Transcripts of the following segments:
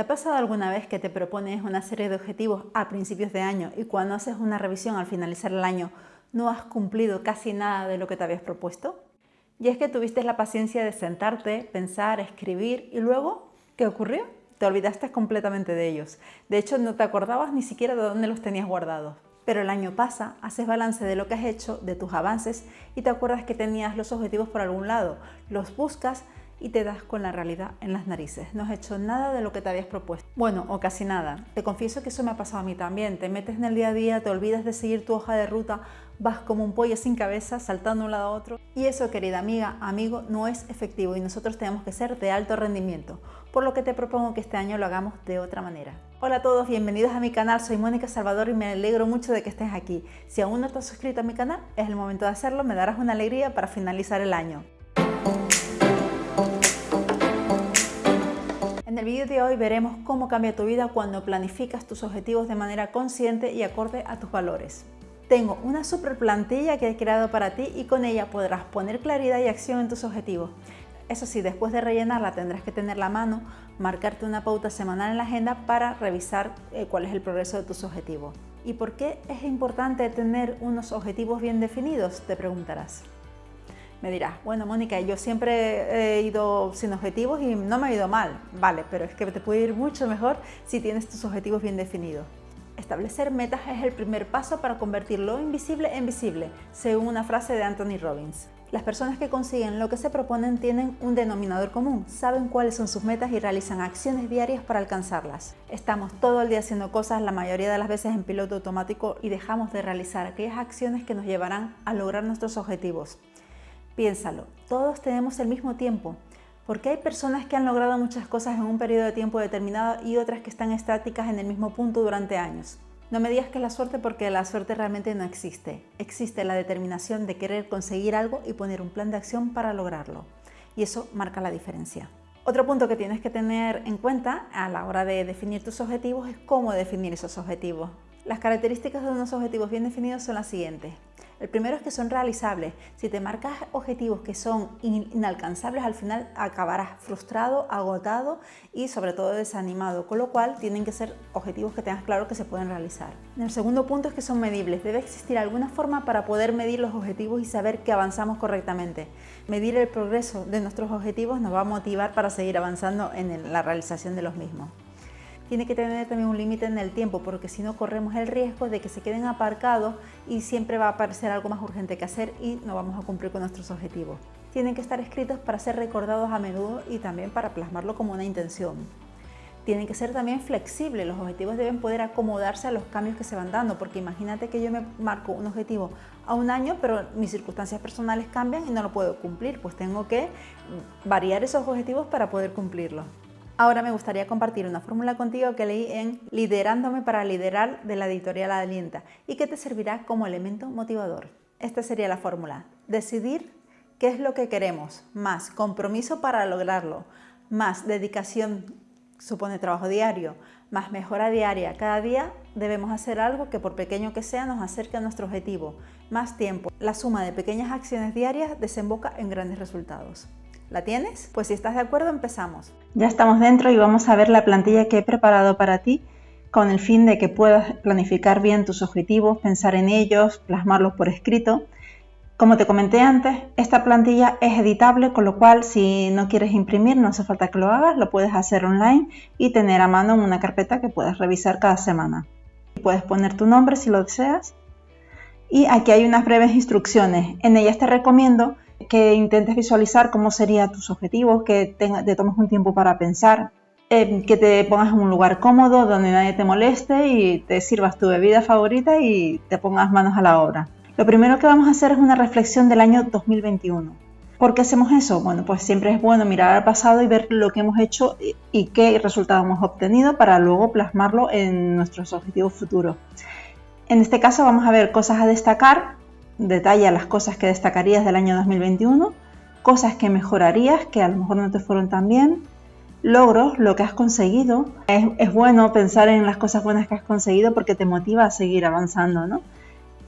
¿Te ha pasado alguna vez que te propones una serie de objetivos a principios de año y cuando haces una revisión al finalizar el año no has cumplido casi nada de lo que te habías propuesto? Y es que tuviste la paciencia de sentarte, pensar, escribir y luego, ¿qué ocurrió? Te olvidaste completamente de ellos. De hecho, no te acordabas ni siquiera de dónde los tenías guardados. Pero el año pasa, haces balance de lo que has hecho, de tus avances y te acuerdas que tenías los objetivos por algún lado. Los buscas y te das con la realidad en las narices. No has hecho nada de lo que te habías propuesto. Bueno, o casi nada. Te confieso que eso me ha pasado a mí también. Te metes en el día a día, te olvidas de seguir tu hoja de ruta, vas como un pollo sin cabeza, saltando de un lado a otro. Y eso, querida amiga, amigo, no es efectivo y nosotros tenemos que ser de alto rendimiento. Por lo que te propongo que este año lo hagamos de otra manera. Hola a todos, bienvenidos a mi canal, soy Mónica Salvador y me alegro mucho de que estés aquí. Si aún no has suscrito a mi canal, es el momento de hacerlo, me darás una alegría para finalizar el año. En el vídeo de hoy veremos cómo cambia tu vida cuando planificas tus objetivos de manera consciente y acorde a tus valores. Tengo una super plantilla que he creado para ti y con ella podrás poner claridad y acción en tus objetivos. Eso sí, después de rellenarla tendrás que tener la mano, marcarte una pauta semanal en la agenda para revisar eh, cuál es el progreso de tus objetivos. ¿Y por qué es importante tener unos objetivos bien definidos? Te preguntarás. Me dirás, bueno Mónica, yo siempre he ido sin objetivos y no me ha ido mal. Vale, pero es que te puede ir mucho mejor si tienes tus objetivos bien definidos. Establecer metas es el primer paso para convertir lo invisible en visible, según una frase de Anthony Robbins. Las personas que consiguen lo que se proponen tienen un denominador común, saben cuáles son sus metas y realizan acciones diarias para alcanzarlas. Estamos todo el día haciendo cosas, la mayoría de las veces en piloto automático y dejamos de realizar aquellas acciones que nos llevarán a lograr nuestros objetivos. Piénsalo, todos tenemos el mismo tiempo. Porque hay personas que han logrado muchas cosas en un periodo de tiempo determinado y otras que están estáticas en el mismo punto durante años. No me digas que es la suerte porque la suerte realmente no existe. Existe la determinación de querer conseguir algo y poner un plan de acción para lograrlo. Y eso marca la diferencia. Otro punto que tienes que tener en cuenta a la hora de definir tus objetivos es cómo definir esos objetivos. Las características de unos objetivos bien definidos son las siguientes. El primero es que son realizables. Si te marcas objetivos que son inalcanzables, al final acabarás frustrado, agotado y sobre todo desanimado, con lo cual tienen que ser objetivos que tengas claro que se pueden realizar. El segundo punto es que son medibles. Debe existir alguna forma para poder medir los objetivos y saber que avanzamos correctamente. Medir el progreso de nuestros objetivos nos va a motivar para seguir avanzando en la realización de los mismos tiene que tener también un límite en el tiempo, porque si no corremos el riesgo de que se queden aparcados y siempre va a aparecer algo más urgente que hacer y no vamos a cumplir con nuestros objetivos. Tienen que estar escritos para ser recordados a menudo y también para plasmarlo como una intención. Tienen que ser también flexibles, los objetivos deben poder acomodarse a los cambios que se van dando, porque imagínate que yo me marco un objetivo a un año, pero mis circunstancias personales cambian y no lo puedo cumplir, pues tengo que variar esos objetivos para poder cumplirlos. Ahora me gustaría compartir una fórmula contigo que leí en Liderándome para liderar de la editorial Alienta y que te servirá como elemento motivador. Esta sería la fórmula. Decidir qué es lo que queremos, más compromiso para lograrlo, más dedicación supone trabajo diario, más mejora diaria. Cada día debemos hacer algo que por pequeño que sea nos acerque a nuestro objetivo. Más tiempo. La suma de pequeñas acciones diarias desemboca en grandes resultados. ¿La tienes? Pues si estás de acuerdo empezamos. Ya estamos dentro y vamos a ver la plantilla que he preparado para ti con el fin de que puedas planificar bien tus objetivos, pensar en ellos, plasmarlos por escrito. Como te comenté antes, esta plantilla es editable, con lo cual si no quieres imprimir no hace falta que lo hagas, lo puedes hacer online y tener a mano una carpeta que puedes revisar cada semana. Puedes poner tu nombre si lo deseas. Y aquí hay unas breves instrucciones. En ellas te recomiendo que intentes visualizar cómo serían tus objetivos, que te, tomes un tiempo para pensar, eh, que te pongas en un lugar cómodo donde nadie te moleste y te sirvas tu bebida favorita y te pongas manos a la obra. Lo primero que vamos a hacer es una reflexión del año 2021. ¿Por qué hacemos eso? Bueno, pues siempre es bueno mirar al pasado y ver lo que hemos hecho y qué resultados hemos obtenido para luego plasmarlo en nuestros objetivos futuros. En este caso vamos a ver cosas a destacar detalla las cosas que destacarías del año 2021, cosas que mejorarías que a lo mejor no te fueron tan bien, logros, lo que has conseguido. Es, bueno pensar en las cosas buenas que has conseguido porque te motiva a seguir avanzando, ¿no?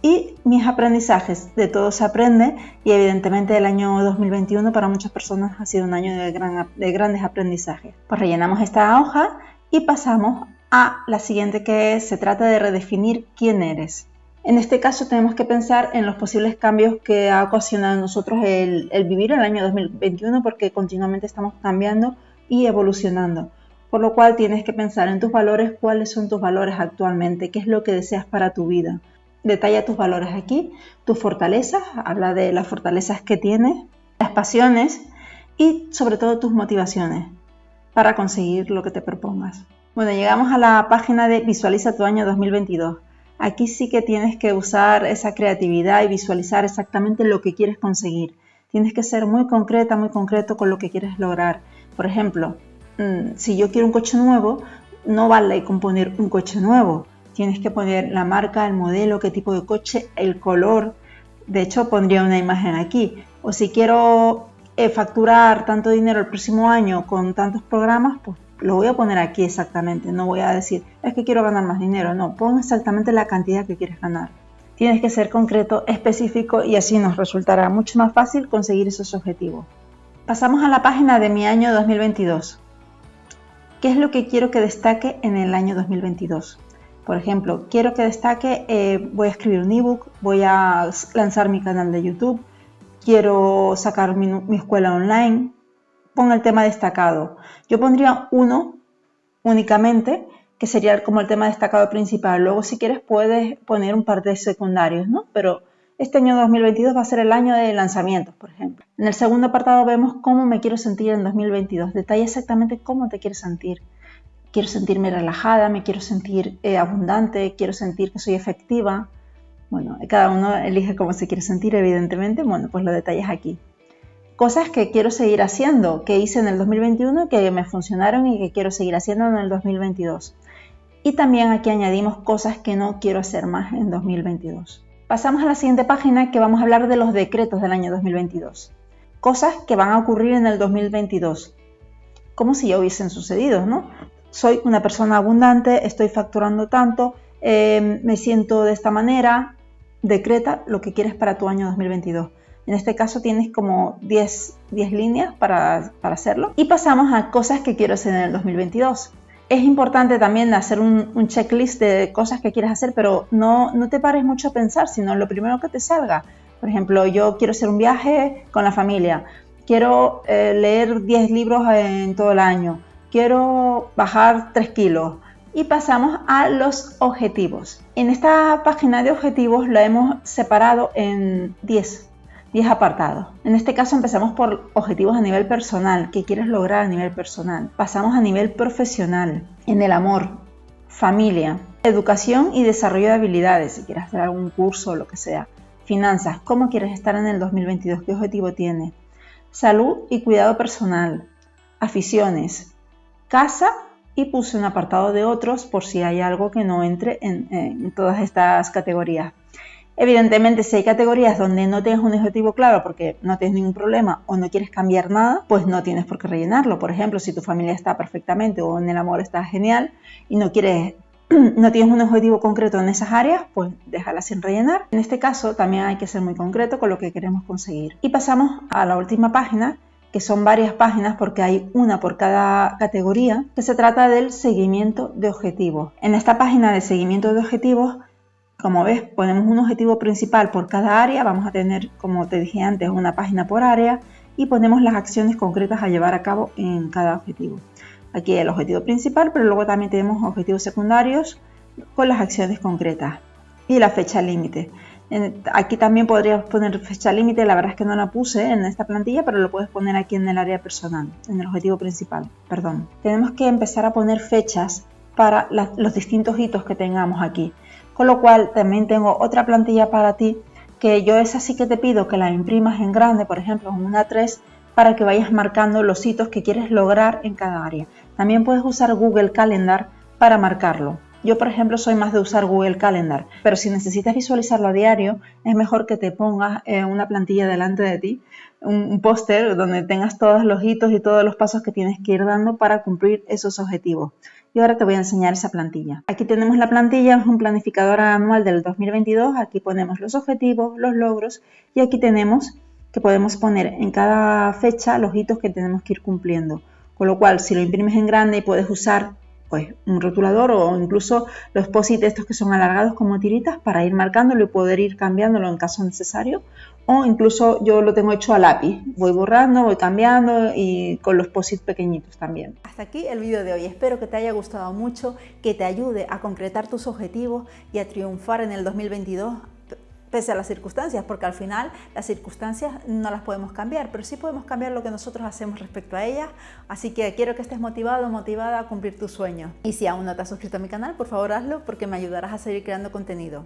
Y mis aprendizajes, de todo se aprende y evidentemente el año 2021 para muchas personas ha sido un año de, de grandes aprendizajes. Pues rellenamos esta hoja Y pasamos a la siguiente que se trata de redefinir quién eres. En este caso tenemos que pensar en los posibles cambios que ha ocasionado en nosotros el, el vivir el año 2021 porque continuamente estamos cambiando y evolucionando. Por lo cual tienes que pensar en tus valores, cuáles son tus valores actualmente, qué es lo que deseas para tu vida. Detalla tus valores aquí, tus fortalezas, habla de las fortalezas que tienes, las pasiones y sobre todo tus motivaciones para conseguir lo que te propongas. Bueno, llegamos a la página de Visualiza tu año 2022. Aquí sí que tienes que usar esa creatividad y visualizar exactamente lo que quieres conseguir. Tienes que ser muy concreta, muy concreto con lo que quieres lograr. Por ejemplo, mm, si yo quiero un coche nuevo, no vale con poner un coche nuevo. Tienes que poner la marca, el modelo, qué tipo de coche, el color. De hecho, pondría una imagen aquí. O si quiero eh, facturar tanto dinero el próximo año con tantos programas, pues lo voy a poner aquí exactamente. No voy a decir, es que quiero ganar más dinero. No, pon exactamente la cantidad que quieres ganar. Tienes que ser concreto, específico y así nos resultará mucho más fácil conseguir esos objetivos. Pasamos a la página de mi año 2022. ¿Qué es lo que quiero que destaque en el año 2022? Por ejemplo, quiero que destaque, eh, voy a escribir un ebook, voy a lanzar mi canal de YouTube, quiero sacar mi, escuela online, ponga el tema destacado. Yo pondría uno únicamente, que sería como el tema destacado principal. Luego, si quieres, puedes poner un par de secundarios, ¿no? Pero este año 2022 va a ser el año de lanzamientos, por ejemplo. En el segundo apartado vemos cómo me quiero sentir en 2022. Detalla exactamente cómo te quieres sentir. Quiero sentirme relajada, me quiero sentir eh, abundante, quiero sentir que soy efectiva, bueno, cada uno elige cómo se quiere sentir, evidentemente. Bueno, pues lo detalles aquí. Cosas que quiero seguir haciendo, que hice en el 2021, que me funcionaron y que quiero seguir haciendo en el 2022. Y también aquí añadimos cosas que no quiero hacer más en 2022. Pasamos a la siguiente página que vamos a hablar de los decretos del año 2022. Cosas que van a ocurrir en el 2022, como si ya hubiesen sucedido, ¿no? Soy una persona abundante, estoy facturando tanto, eh, me siento de esta manera, decreta lo que quieres para tu año 2022. En este caso tienes como 10, 10 líneas para, hacerlo. Y pasamos a cosas que quiero hacer en el 2022. Es importante también hacer un, checklist de cosas que quieres hacer, pero no, te pares mucho a pensar, sino lo primero que te salga. Por ejemplo, yo quiero hacer un viaje con la familia, quiero eh, leer 10 libros en todo el año, quiero bajar 3 kilos, y pasamos a los objetivos. En esta página de objetivos lo hemos separado en 10, 10 apartados. En este caso empezamos por objetivos a nivel personal, ¿qué quieres lograr a nivel personal? Pasamos a nivel profesional, en el amor, familia, educación y desarrollo de habilidades, si quieres hacer algún curso o lo que sea. Finanzas, ¿cómo quieres estar en el 2022? ¿Qué objetivo tienes? Salud y cuidado personal, aficiones, casa y puse un apartado de otros por si hay algo que no entre en, todas estas categorías. Evidentemente, si hay categorías donde no tienes un objetivo claro porque no tienes ningún problema o no quieres cambiar nada, pues no tienes por qué rellenarlo. Por ejemplo, si tu familia está perfectamente o en el amor está genial y no quieres no tienes un objetivo concreto en esas áreas, pues déjala sin rellenar. En este caso también hay que ser muy concreto con lo que queremos conseguir. Y pasamos a la última página, que son varias páginas porque hay una por cada categoría, que se trata del seguimiento de objetivos. En esta página de seguimiento de objetivos, como ves, ponemos un objetivo principal por cada área, vamos a tener, como te dije antes, una página por área y ponemos las acciones concretas a llevar a cabo en cada objetivo. Aquí el objetivo principal, pero luego también tenemos objetivos secundarios con las acciones concretas y la fecha límite aquí también podrías poner fecha límite, la verdad es que no la puse en esta plantilla, pero lo puedes poner aquí en el área personal, en el objetivo principal, perdón. Tenemos que empezar a poner fechas para los distintos hitos que tengamos aquí. Con lo cual también tengo otra plantilla para ti, que yo es así que te pido que la imprimas en grande, por ejemplo en una 3, para que vayas marcando los hitos que quieres lograr en cada área. También puedes usar Google Calendar para marcarlo. Yo, por ejemplo, soy más de usar Google Calendar, pero si necesitas visualizarlo a diario, es mejor que te pongas eh, una plantilla delante de ti, un, póster donde tengas todos los hitos y todos los pasos que tienes que ir dando para cumplir esos objetivos. Y ahora te voy a enseñar esa plantilla. Aquí tenemos la plantilla, es un planificador anual del 2022. Aquí ponemos los objetivos, los logros y aquí tenemos que podemos poner en cada fecha los hitos que tenemos que ir cumpliendo. Con lo cual, si lo imprimes en grande y puedes usar pues un rotulador o incluso los posit estos que son alargados como tiritas para ir marcándolo y poder ir cambiándolo en caso necesario. O incluso yo lo tengo hecho a lápiz, voy borrando, voy cambiando y con los posit pequeñitos también. Hasta aquí el vídeo de hoy, espero que te haya gustado mucho, que te ayude a concretar tus objetivos y a triunfar en el 2022 pese a las circunstancias, porque al final las circunstancias no las podemos cambiar, pero sí podemos cambiar lo que nosotros hacemos respecto a ellas, así que quiero que estés motivado o motivada a cumplir tus sueños. Y si aún no te has suscrito a mi canal, por favor hazlo porque me ayudarás a seguir creando contenido.